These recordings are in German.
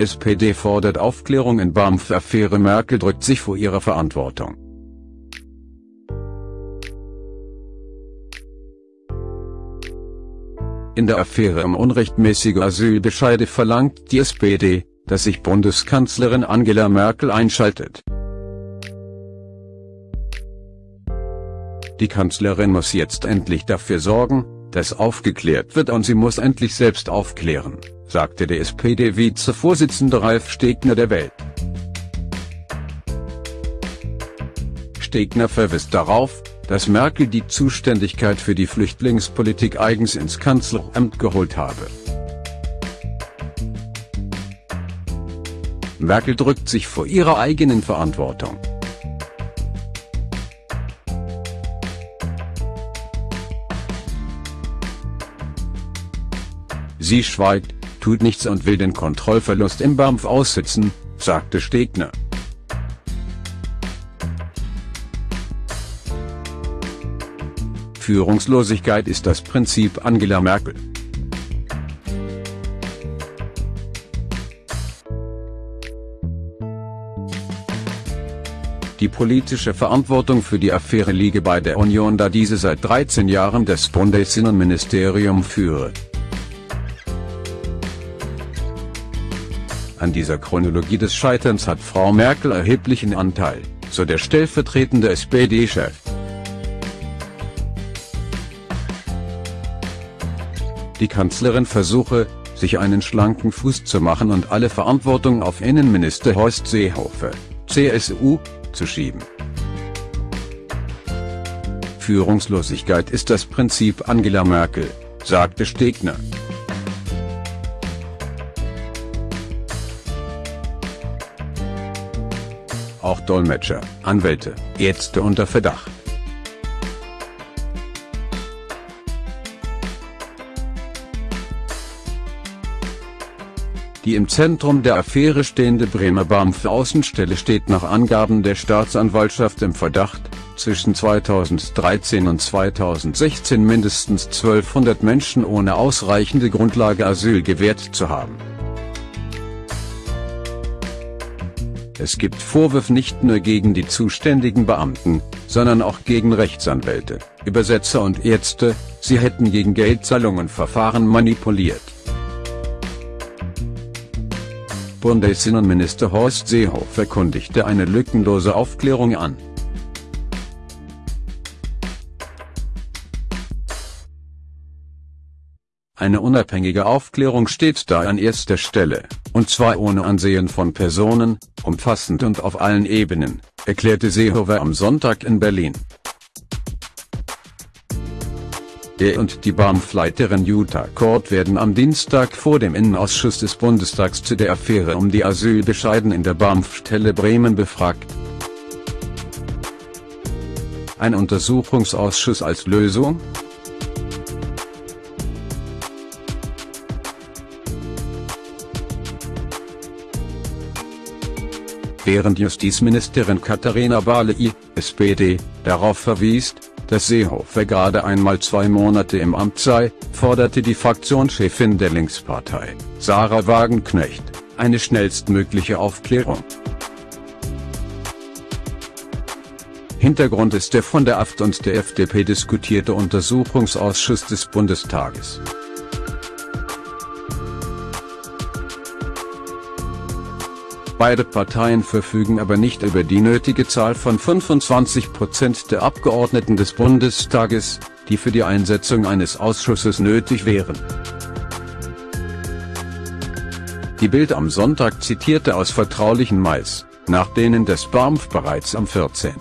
SPD fordert Aufklärung in BAMF-Affäre Merkel drückt sich vor ihrer Verantwortung. In der Affäre um unrechtmäßige Asylbescheide verlangt die SPD, dass sich Bundeskanzlerin Angela Merkel einschaltet. Die Kanzlerin muss jetzt endlich dafür sorgen, dass aufgeklärt wird und sie muss endlich selbst aufklären, sagte der SPD-Vizevorsitzende Ralf Stegner der Welt. Stegner verwies darauf, dass Merkel die Zuständigkeit für die Flüchtlingspolitik eigens ins Kanzleramt geholt habe. Merkel drückt sich vor ihrer eigenen Verantwortung. Sie schweigt, tut nichts und will den Kontrollverlust im BAMF aussitzen, sagte Stegner. Führungslosigkeit ist das Prinzip Angela Merkel. Die politische Verantwortung für die Affäre liege bei der Union da diese seit 13 Jahren das Bundesinnenministerium führe. An dieser Chronologie des Scheiterns hat Frau Merkel erheblichen Anteil, so der stellvertretende SPD-Chef. Die Kanzlerin versuche, sich einen schlanken Fuß zu machen und alle Verantwortung auf Innenminister Horst Seehofer, CSU, zu schieben. Führungslosigkeit ist das Prinzip Angela Merkel, sagte Stegner. Auch Dolmetscher, Anwälte, Ärzte unter Verdacht. Die im Zentrum der Affäre stehende Bremer BAMF-Außenstelle steht nach Angaben der Staatsanwaltschaft im Verdacht, zwischen 2013 und 2016 mindestens 1200 Menschen ohne ausreichende Grundlage Asyl gewährt zu haben. Es gibt Vorwürfe nicht nur gegen die zuständigen Beamten, sondern auch gegen Rechtsanwälte, Übersetzer und Ärzte, sie hätten gegen Geldzahlungen Verfahren manipuliert. Bundesinnenminister Horst Seehofer kündigte eine lückenlose Aufklärung an. Eine unabhängige Aufklärung steht da an erster Stelle, und zwar ohne Ansehen von Personen, umfassend und auf allen Ebenen, erklärte Seehofer am Sonntag in Berlin. Er und die BAMF-Leiterin Jutta Kort werden am Dienstag vor dem Innenausschuss des Bundestags zu der Affäre um die Asylbescheiden in der BAMF-Stelle Bremen befragt. Ein Untersuchungsausschuss als Lösung? Während Justizministerin Katharina Barley, SPD, darauf verwies, dass Seehofer gerade einmal zwei Monate im Amt sei, forderte die Fraktionschefin der Linkspartei, Sarah Wagenknecht, eine schnellstmögliche Aufklärung. Hintergrund ist der von der AfD und der FDP diskutierte Untersuchungsausschuss des Bundestages. Beide Parteien verfügen aber nicht über die nötige Zahl von 25 Prozent der Abgeordneten des Bundestages, die für die Einsetzung eines Ausschusses nötig wären. Die Bild am Sonntag zitierte aus vertraulichen Mais, nach denen des BAMF bereits am 14.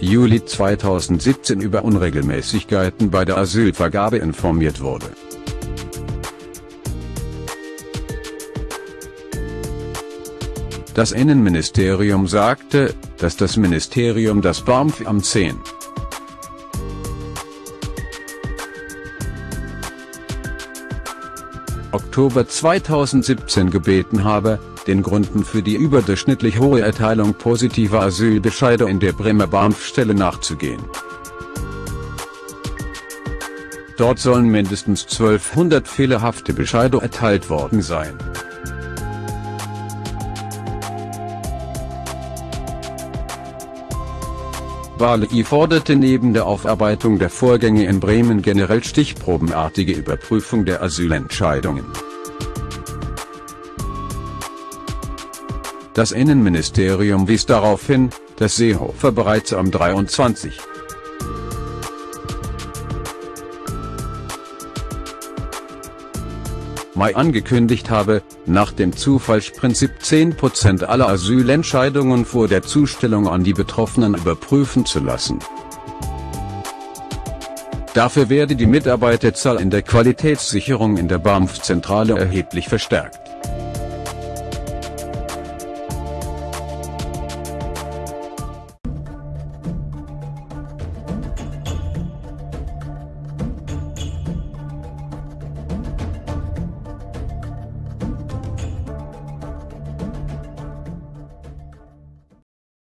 Juli 2017 über Unregelmäßigkeiten bei der Asylvergabe informiert wurde. Das Innenministerium sagte, dass das Ministerium das BAMF am 10. Oktober 2017 gebeten habe, den Gründen für die überdurchschnittlich hohe Erteilung positiver Asylbescheide in der Bremer BAMF-Stelle nachzugehen. Dort sollen mindestens 1200 fehlerhafte Bescheide erteilt worden sein. Barley forderte neben der Aufarbeitung der Vorgänge in Bremen generell stichprobenartige Überprüfung der Asylentscheidungen. Das Innenministerium wies darauf hin, dass Seehofer bereits am 23. Mai angekündigt habe, nach dem Zufallsprinzip 10% aller Asylentscheidungen vor der Zustellung an die Betroffenen überprüfen zu lassen. Dafür werde die Mitarbeiterzahl in der Qualitätssicherung in der BAMF-Zentrale erheblich verstärkt.